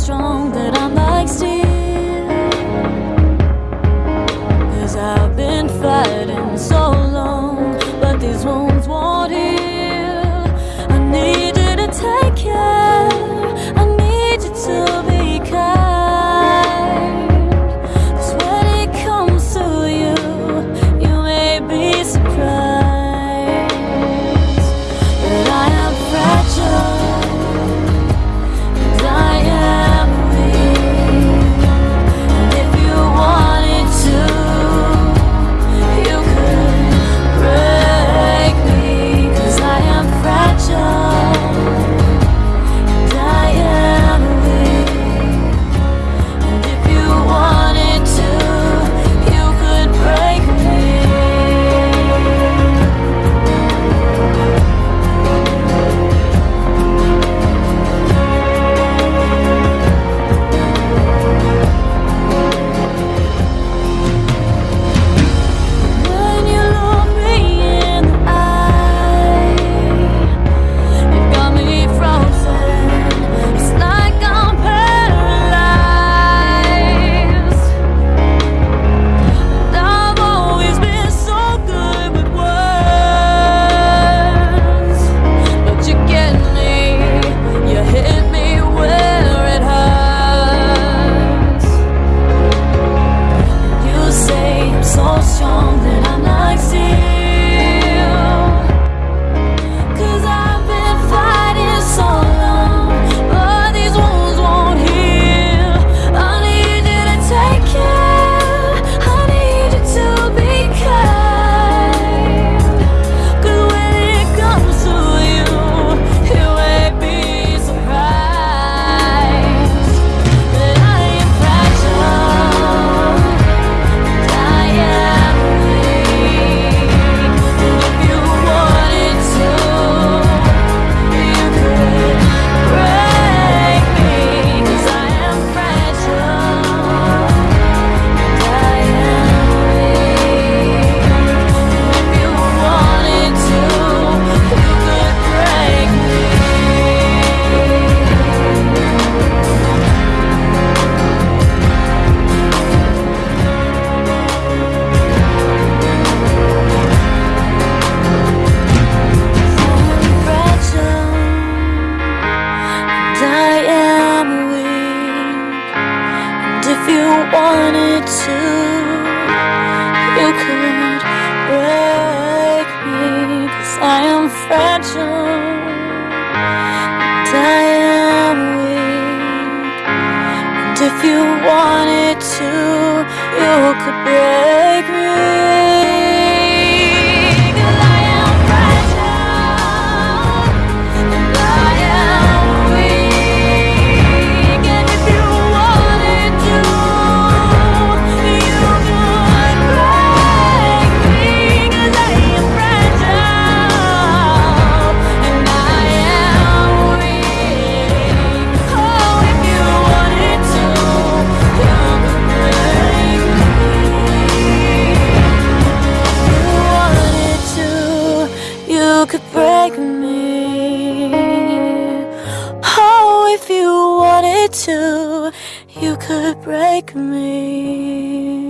strong that I'm like steel. wanted to. You could break me Cause I am fragile. And I am weak. And if you wanted to You could break me. could break me. Oh, if you wanted to You could break me.